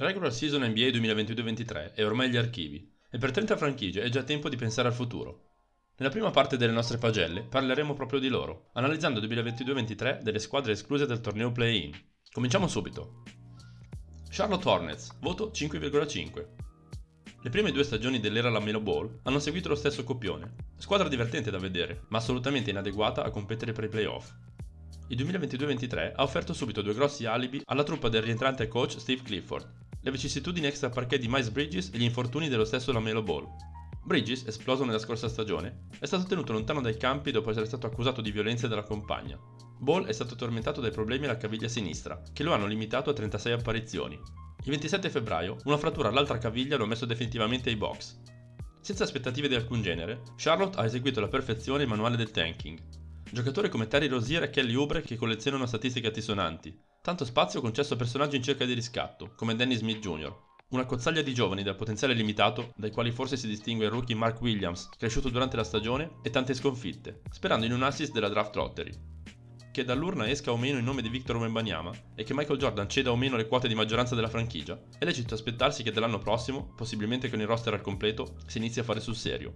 La regular season NBA 2022-23 è ormai agli archivi e per 30 franchigie è già tempo di pensare al futuro. Nella prima parte delle nostre pagelle parleremo proprio di loro, analizzando il 2022-23 delle squadre escluse dal torneo play-in. Cominciamo subito. Charlotte Hornets, voto 5,5. Le prime due stagioni dell'era Lamelo Ball hanno seguito lo stesso copione. Squadra divertente da vedere, ma assolutamente inadeguata a competere per i playoff. Il 2022-23 ha offerto subito due grossi alibi alla truppa del rientrante coach Steve Clifford, le vicissitudini extra parquet di Miles Bridges e gli infortuni dello stesso Lamelo Ball. Bridges, esploso nella scorsa stagione, è stato tenuto lontano dai campi dopo essere stato accusato di violenze dalla compagna. Ball è stato tormentato dai problemi alla caviglia sinistra, che lo hanno limitato a 36 apparizioni. Il 27 febbraio, una frattura all'altra caviglia lo ha messo definitivamente ai box. Senza aspettative di alcun genere, Charlotte ha eseguito alla perfezione il manuale del tanking. Giocatori come Terry Rozier e Kelly Oubre che collezionano statistiche altisonanti, Tanto spazio concesso a personaggi in cerca di riscatto, come Danny Smith Jr., una cozzaglia di giovani dal potenziale limitato, dai quali forse si distingue il rookie Mark Williams, cresciuto durante la stagione, e tante sconfitte, sperando in un assist della draft lottery. Che dall'urna esca o meno il nome di Victor Wembanyama e che Michael Jordan ceda o meno le quote di maggioranza della franchigia, è lecito aspettarsi che dall'anno prossimo, possibilmente con il roster al completo, si inizi a fare sul serio.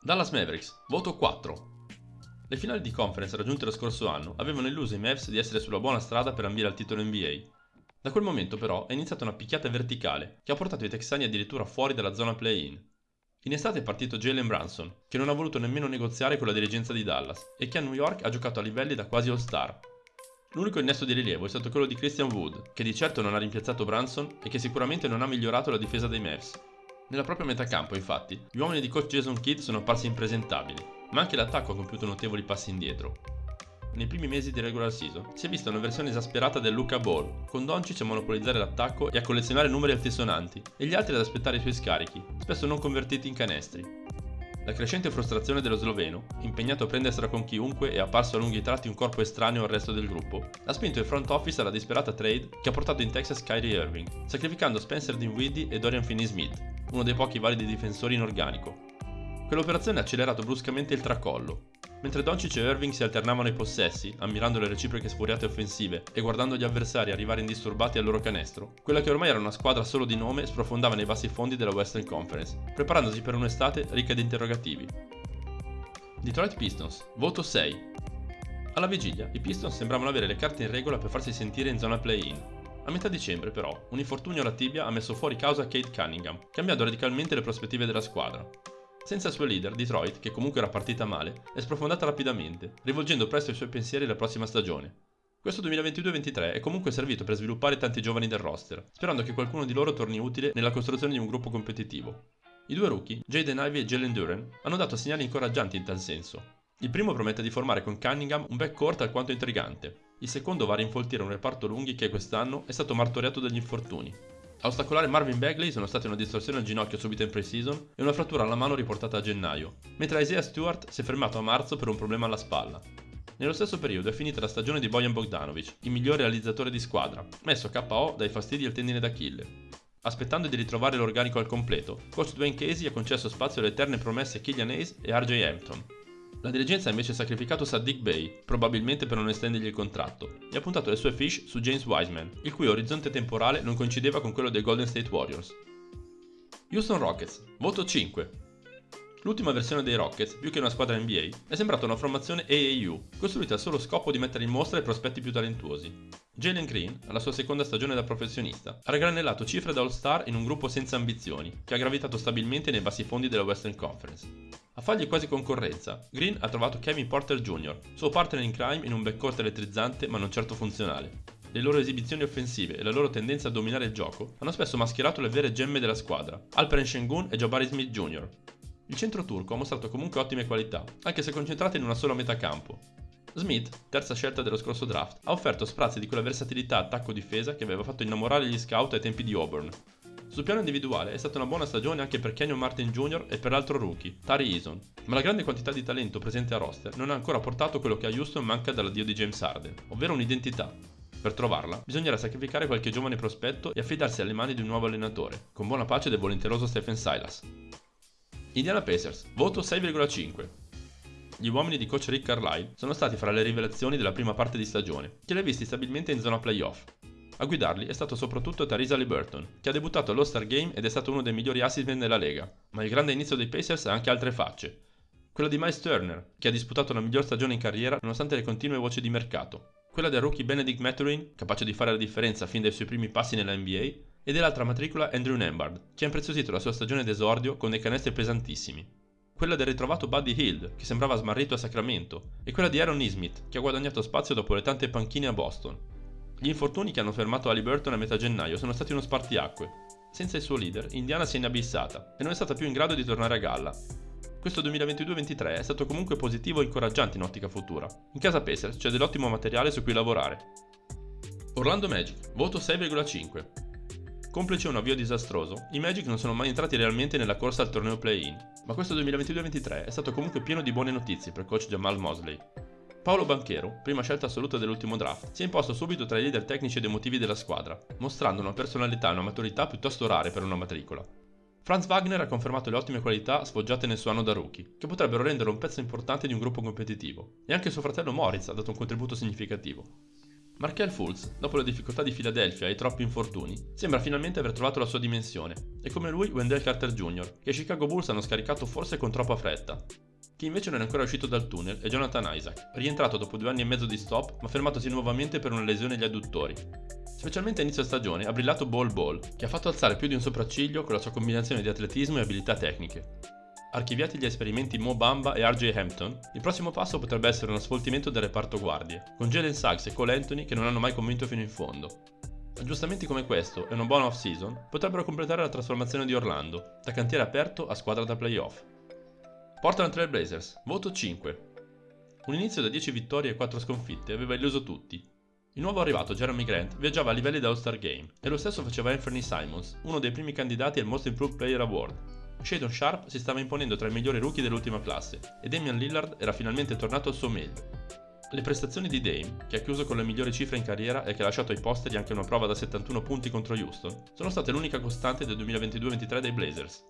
Dallas Mavericks, voto 4, le finali di conference raggiunte lo scorso anno avevano illuso i Mavs di essere sulla buona strada per ambire al titolo NBA. Da quel momento però è iniziata una picchiata verticale che ha portato i texani addirittura fuori dalla zona play-in. In estate è partito Jalen Brunson, che non ha voluto nemmeno negoziare con la dirigenza di Dallas e che a New York ha giocato a livelli da quasi all-star. L'unico innesto di rilievo è stato quello di Christian Wood, che di certo non ha rimpiazzato Brunson e che sicuramente non ha migliorato la difesa dei Mavs. Nella propria metà campo, infatti, gli uomini di coach Jason Kidd sono apparsi impresentabili ma anche l'attacco ha compiuto notevoli passi indietro. Nei primi mesi di regular season si è vista una versione esasperata del Luca Ball, con Doncic a monopolizzare l'attacco e a collezionare numeri altisonanti, e gli altri ad aspettare i suoi scarichi, spesso non convertiti in canestri. La crescente frustrazione dello sloveno, impegnato a prendersela con chiunque e apparso a lunghi tratti un corpo estraneo al resto del gruppo, ha spinto il front office alla disperata trade che ha portato in Texas Kyrie Irving, sacrificando Spencer Dinwiddie e Dorian Finney-Smith, uno dei pochi validi difensori in organico, Quell'operazione ha accelerato bruscamente il tracollo. Mentre Doncic e Irving si alternavano i possessi, ammirando le reciproche sfuriate offensive e guardando gli avversari arrivare indisturbati al loro canestro, quella che ormai era una squadra solo di nome sprofondava nei bassi fondi della Western Conference, preparandosi per un'estate ricca di interrogativi. Detroit Pistons, voto 6. Alla vigilia, i Pistons sembravano avere le carte in regola per farsi sentire in zona play-in. A metà dicembre, però, un infortunio alla tibia ha messo fuori causa Kate Cunningham, cambiando radicalmente le prospettive della squadra. Senza il suo leader, Detroit, che comunque era partita male, è sprofondata rapidamente, rivolgendo presto i suoi pensieri alla prossima stagione. Questo 2022-23 è comunque servito per sviluppare tanti giovani del roster, sperando che qualcuno di loro torni utile nella costruzione di un gruppo competitivo. I due rookie, Jaden Ivey e Jalen Duran, hanno dato segnali incoraggianti in tal senso. Il primo promette di formare con Cunningham un backcourt alquanto intrigante. Il secondo va a rinfoltire un reparto lunghi che quest'anno è stato martoriato dagli infortuni. A ostacolare Marvin Bagley sono state una distorsione al ginocchio subita in pre-season e una frattura alla mano riportata a gennaio, mentre Isaiah Stewart si è fermato a marzo per un problema alla spalla. Nello stesso periodo è finita la stagione di Bojan Bogdanovic, il migliore realizzatore di squadra, messo KO dai fastidi al tendine d'Achille. Aspettando di ritrovare l'organico al completo, coach Dwayne Casey ha concesso spazio alle eterne promesse Killian Hayes e RJ Hampton, la dirigenza ha invece sacrificato Sadiq Bey, probabilmente per non estendergli il contratto, e ha puntato le sue fish su James Wiseman, il cui orizzonte temporale non coincideva con quello dei Golden State Warriors. Houston Rockets, voto 5. L'ultima versione dei Rockets, più che una squadra NBA, è sembrata una formazione AAU, costruita al solo scopo di mettere in mostra i prospetti più talentuosi. Jalen Green, alla sua seconda stagione da professionista, ha raggranellato cifre da All-Star in un gruppo senza ambizioni, che ha gravitato stabilmente nei bassi fondi della Western Conference. A fargli quasi concorrenza, Green ha trovato Kevin Porter Jr., suo partner in crime in un backcourt elettrizzante ma non certo funzionale. Le loro esibizioni offensive e la loro tendenza a dominare il gioco hanno spesso mascherato le vere gemme della squadra, Alperen Shengun e Jabari Smith Jr. Il centro turco ha mostrato comunque ottime qualità, anche se concentrate in una sola metà campo. Smith, terza scelta dello scorso draft, ha offerto sprazzi di quella versatilità attacco-difesa che aveva fatto innamorare gli scout ai tempi di Auburn, sul piano individuale è stata una buona stagione anche per Kenyon Martin Jr. e per l'altro rookie, Tari Eason, ma la grande quantità di talento presente a roster non ha ancora portato quello che a Houston manca dall'addio di James Harden, ovvero un'identità. Per trovarla, bisognerà sacrificare qualche giovane prospetto e affidarsi alle mani di un nuovo allenatore, con buona pace del volenteroso Stephen Silas. Indiana Pacers, voto 6,5. Gli uomini di coach Rick Carlisle sono stati fra le rivelazioni della prima parte di stagione, che li ha visti stabilmente in zona playoff, A guidarli è stato soprattutto Tarisa Liberton, che ha debuttato all'All-Star Game ed è stato uno dei migliori assist nella Lega, ma il grande inizio dei Pacers ha anche altre facce. Quella di Miles Turner, che ha disputato la miglior stagione in carriera nonostante le continue voci di mercato. Quella del rookie Benedict Mathurin, capace di fare la differenza fin dai suoi primi passi nella NBA, e dell'altra matricola Andrew Nembard, che ha impreziosito la sua stagione d'esordio con dei canestri pesantissimi. Quella del ritrovato Buddy Hill, che sembrava smarrito a Sacramento, e quella di Aaron Nismith, che ha guadagnato spazio dopo le tante panchine a Boston. Gli infortuni che hanno fermato Halliburton a metà gennaio sono stati uno spartiacque. Senza il suo leader, Indiana si è inabissata e non è stata più in grado di tornare a galla, questo 2022-23 è stato comunque positivo e incoraggiante in ottica futura. In casa Pacers c'è dell'ottimo materiale su cui lavorare. Orlando Magic, voto 6,5. Complice un avvio disastroso, i Magic non sono mai entrati realmente nella corsa al torneo play-in, ma questo 2022-23 è stato comunque pieno di buone notizie per coach Jamal Mosley. Paolo Banchero, prima scelta assoluta dell'ultimo draft, si è imposto subito tra i leader tecnici ed emotivi della squadra, mostrando una personalità e una maturità piuttosto rare per una matricola. Franz Wagner ha confermato le ottime qualità sfoggiate nel suo anno da rookie, che potrebbero renderlo un pezzo importante di un gruppo competitivo, e anche suo fratello Moritz ha dato un contributo significativo. Markel Fultz, dopo le difficoltà di Philadelphia e i troppi infortuni, sembra finalmente aver trovato la sua dimensione, e come lui Wendell Carter Jr., che i Chicago Bulls hanno scaricato forse con troppa fretta. Chi invece non è ancora uscito dal tunnel è Jonathan Isaac, rientrato dopo due anni e mezzo di stop ma fermatosi nuovamente per una lesione agli adduttori, Specialmente a inizio stagione ha brillato Ball Ball, che ha fatto alzare più di un sopracciglio con la sua combinazione di atletismo e abilità tecniche. Archiviati gli esperimenti Mo Bamba e RJ Hampton, il prossimo passo potrebbe essere uno sfoltimento del reparto guardie, con Jalen Suggs e Cole Anthony che non hanno mai convinto fino in fondo. Aggiustamenti come questo e una buona off-season potrebbero completare la trasformazione di Orlando, da cantiere aperto a squadra da playoff. Portland Trail Blazers, voto 5. Un inizio da 10 vittorie e 4 sconfitte aveva illuso tutti, il nuovo arrivato Jeremy Grant viaggiava a livelli da All-Star Game e lo stesso faceva Anthony Simons, uno dei primi candidati al Most Improved Player Award. Shadon Sharp si stava imponendo tra i migliori rookie dell'ultima classe e Damian Lillard era finalmente tornato al suo meglio. Le prestazioni di Dame, che ha chiuso con le migliori cifre in carriera e che ha lasciato ai posteri anche una prova da 71 punti contro Houston, sono state l'unica costante del 2022-23 dei Blazers.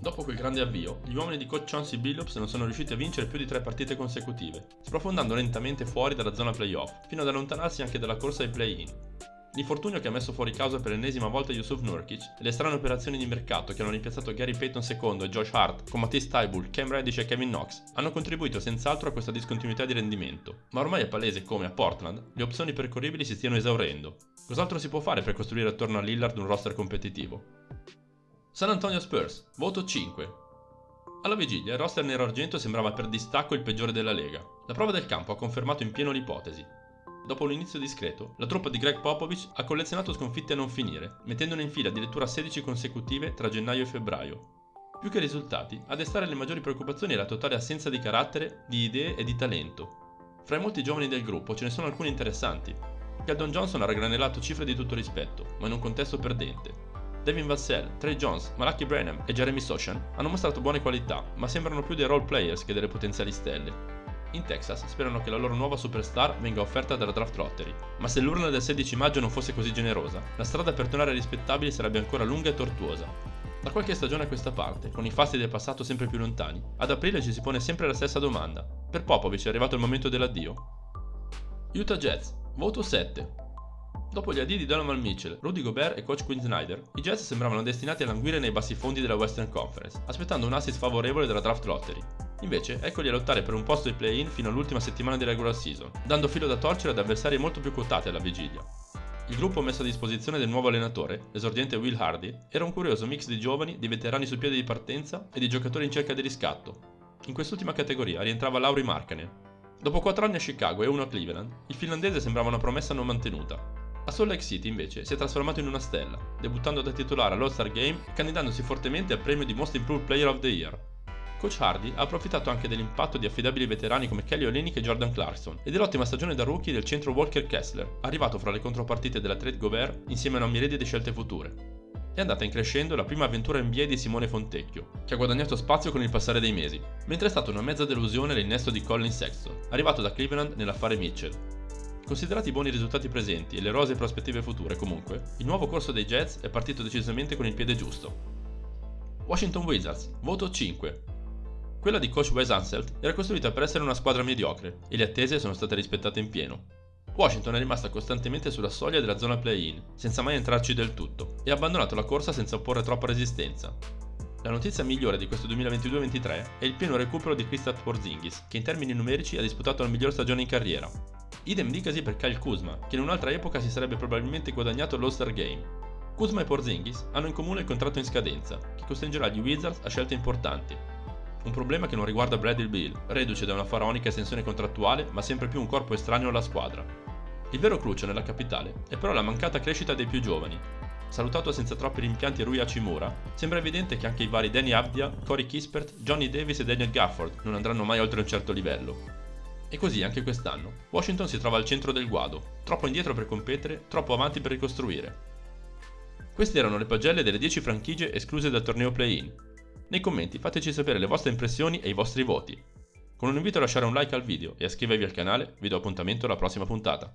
Dopo quel grande avvio, gli uomini di coach Chauncey Billups non sono riusciti a vincere più di tre partite consecutive, sprofondando lentamente fuori dalla zona playoff, fino ad allontanarsi anche dalla corsa ai play-in. L'infortunio che ha messo fuori causa per l'ennesima volta Yusuf Nurkic e le strane operazioni di mercato che hanno rimpiazzato Gary Payton II e Josh Hart con Matisse Tybull, Cam Reddish e Kevin Knox hanno contribuito senz'altro a questa discontinuità di rendimento, ma ormai è palese come a Portland le opzioni percorribili si stiano esaurendo. Cos'altro si può fare per costruire attorno a Lillard un roster competitivo? San Antonio Spurs, voto 5. Alla vigilia il roster nero-argento sembrava per distacco il peggiore della Lega. La prova del campo ha confermato in pieno l'ipotesi. Dopo un inizio discreto, la truppa di Greg Popovich ha collezionato sconfitte a non finire, mettendone in fila addirittura 16 consecutive tra gennaio e febbraio. Più che risultati, a destare le maggiori preoccupazioni è la totale assenza di carattere, di idee e di talento. Fra i molti giovani del gruppo ce ne sono alcuni interessanti. Keldon Johnson ha raggranelato cifre di tutto rispetto, ma in un contesto perdente. Devin Vassell, Trey Jones, Malaki Branham e Jeremy Sochan hanno mostrato buone qualità, ma sembrano più dei role players che delle potenziali stelle. In Texas sperano che la loro nuova superstar venga offerta dalla draft lottery, ma se l'urna del 16 maggio non fosse così generosa, la strada per tornare rispettabili sarebbe ancora lunga e tortuosa. Da qualche stagione a questa parte, con i fasti del passato sempre più lontani, ad aprile ci si pone sempre la stessa domanda. Per Popovic è arrivato il momento dell'addio? Utah Jets, voto 7. Dopo gli addii di Donovan Mitchell, Rudy Gobert e coach Quinn Snyder, i Jets sembravano destinati a languire nei bassi fondi della Western Conference, aspettando un assist favorevole dalla draft lottery. Invece, eccoli a lottare per un posto di play-in fino all'ultima settimana di regular season, dando filo da torcere ad avversari molto più quotati alla vigilia. Il gruppo messo a disposizione del nuovo allenatore, l'esordiente Will Hardy, era un curioso mix di giovani, di veterani sul piede di partenza e di giocatori in cerca di riscatto. In quest'ultima categoria rientrava Lauri Markkanen. Dopo 4 anni a Chicago e uno a Cleveland, il finlandese sembrava una promessa non mantenuta, a Salt Lake City invece si è trasformato in una stella, debuttando da titolare all'All-Star Game e candidandosi fortemente al premio di Most Improved Player of the Year. Coach Hardy ha approfittato anche dell'impatto di affidabili veterani come Kelly Olynyk e Jordan Clarkson e dell'ottima stagione da rookie del centro Walker Kessler, arrivato fra le contropartite della trade Gobert insieme a una miriade di scelte future. È andata in crescendo la prima avventura NBA di Simone Fontecchio, che ha guadagnato spazio con il passare dei mesi, mentre è stata una mezza delusione l'innesto di Colin Sexton, arrivato da Cleveland nell'affare Mitchell, Considerati i buoni risultati presenti e le rose prospettive future, comunque, il nuovo corso dei Jets è partito decisamente con il piede giusto. Washington Wizards, voto 5. Quella di coach Wes Anselt era costruita per essere una squadra mediocre e le attese sono state rispettate in pieno. Washington è rimasta costantemente sulla soglia della zona play-in, senza mai entrarci del tutto, e ha abbandonato la corsa senza opporre troppa resistenza. La notizia migliore di questo 2022-23 è il pieno recupero di Kristaps Porzingis, che in termini numerici ha disputato la miglior stagione in carriera. Idem dicasi per Kyle Kuzma, che in un'altra epoca si sarebbe probabilmente guadagnato l'All-Star Game. Kuzma e Porzingis hanno in comune il contratto in scadenza, che costringerà gli Wizards a scelte importanti, un problema che non riguarda Bradley Bill, reduce da una faraonica estensione contrattuale ma sempre più un corpo estraneo alla squadra. Il vero crucio nella capitale è però la mancata crescita dei più giovani. Salutato senza troppi rimpianti Rui Hachimura, sembra evidente che anche i vari Danny Abdia, Corey Kispert, Johnny Davis e Daniel Gafford non andranno mai oltre un certo livello. E così anche quest'anno. Washington si trova al centro del guado, troppo indietro per competere, troppo avanti per ricostruire. Queste erano le pagelle delle 10 franchigie escluse dal torneo play-in. Nei commenti fateci sapere le vostre impressioni e i vostri voti. Con un invito a lasciare un like al video e a iscrivervi al canale, vi do appuntamento alla prossima puntata.